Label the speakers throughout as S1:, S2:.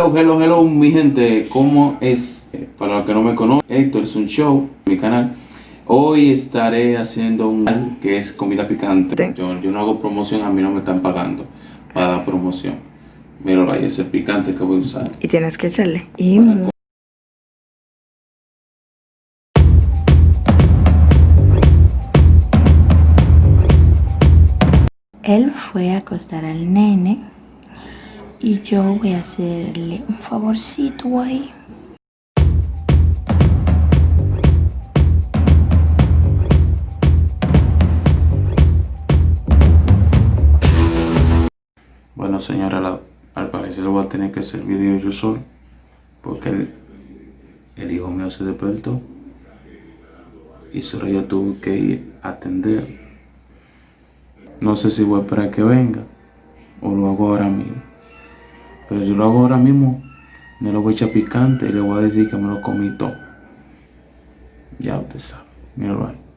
S1: Hello, hello, hello, mi gente, ¿cómo es? Eh, Para los que no me conocen, Héctor es un show, mi canal. Hoy estaré haciendo un que es comida picante. Yo, yo no hago promoción, a mí no me están pagando para promoción. Míralo ahí, ese picante que voy a usar.
S2: Y tienes que echarle. Y Él fue a acostar al nene y yo voy a hacerle un favorcito ahí.
S1: Bueno, señora, al parecer voy a tener que hacer video yo solo. Porque el, el hijo mío se despertó. Y solo yo tuve que ir a atender. No sé si voy a esperar que venga. O lo hago ahora mismo. Pero si lo hago ahora mismo, me lo voy a echar picante y le voy a decir que me lo comí todo. Ya usted sabe. Míralo ahí.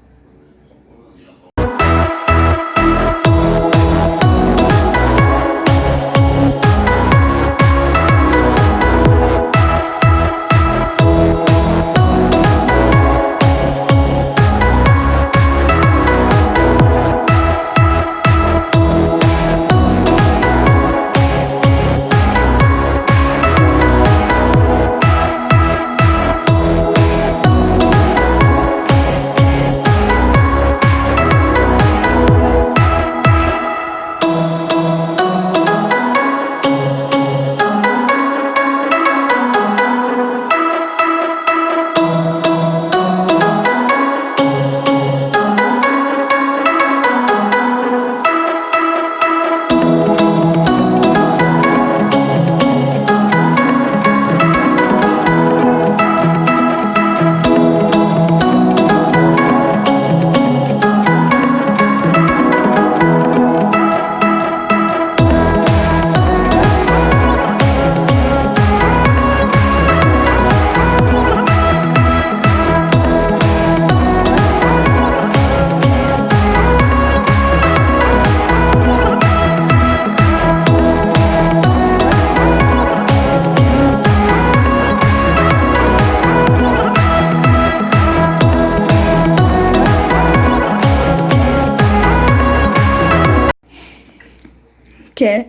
S2: ¿Qué?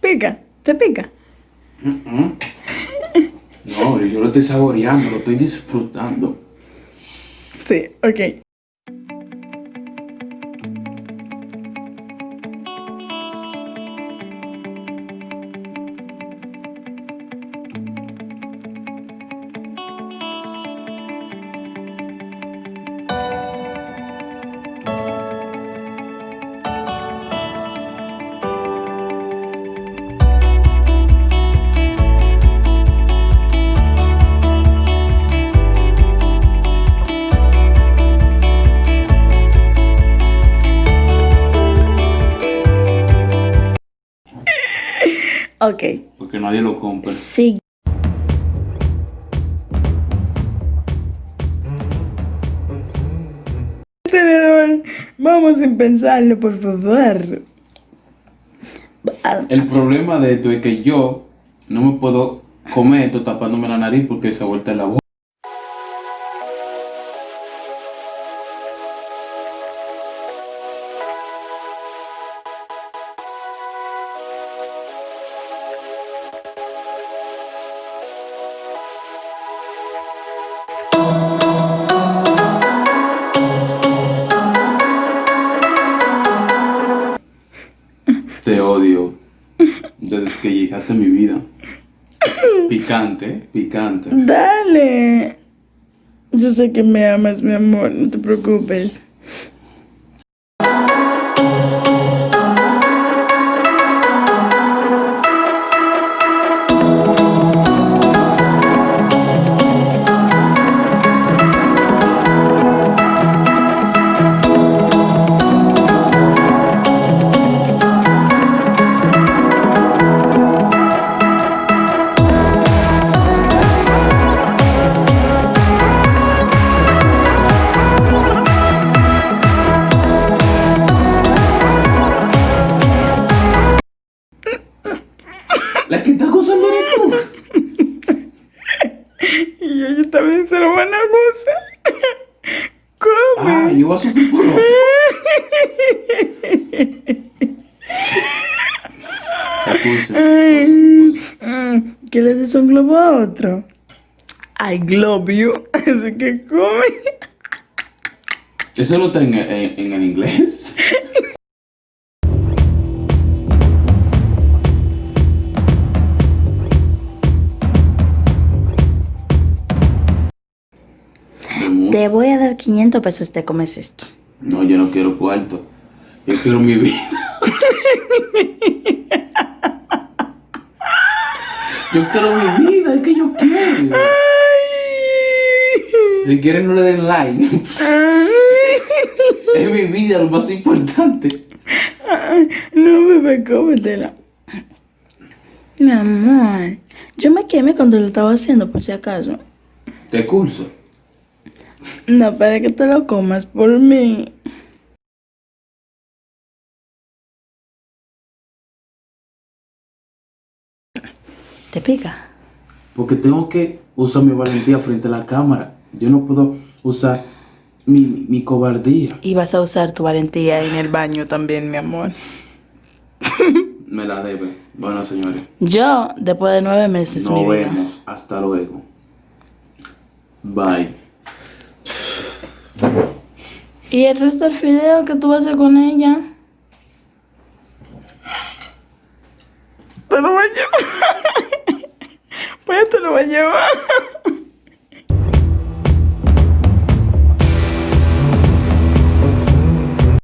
S2: Pica, te pica.
S1: No, yo lo estoy saboreando, lo estoy disfrutando.
S2: Sí, ok. Ok,
S1: Porque nadie lo compra.
S2: sí. Tenedor, vamos sin pensarlo, por favor. Ah,
S1: El problema de esto es que yo no me puedo comer esto tapándome la nariz porque se vuelta la boca. A mi vida. Picante, picante.
S2: Dale. Yo sé que me amas, mi amor, no te preocupes.
S1: La que está acusando eres tú.
S2: y ella también se lo van
S1: a gozar. ¿Cómo? Ah, yo voy a sufrir
S2: por otro. ¿Qué le des un globo a otro? I globe you. Así que come.
S1: ¿Eso no está en, en, en el inglés?
S2: 500 pesos te comes esto.
S1: No, yo no quiero cuarto. Yo quiero mi vida. Yo quiero mi vida, es que yo quiero. Si quieren no le den like. Es mi vida lo más importante.
S2: No, bebé, cómetela. Mi amor, yo me quemé cuando lo estaba haciendo, por si acaso.
S1: Te curso.
S2: No, para que te lo comas por mí. ¿Te pica?
S1: Porque tengo que usar mi valentía frente a la cámara. Yo no puedo usar mi, mi cobardía.
S2: Y vas a usar tu valentía en el baño también, mi amor.
S1: Me la debe. Bueno, señores.
S2: Yo, después de nueve meses, mi
S1: Nos
S2: vida.
S1: vemos. Hasta luego. Bye.
S2: ¿Y el resto del video que tú vas a hacer con ella? Te lo voy a llevar. Pues te lo voy a llevar.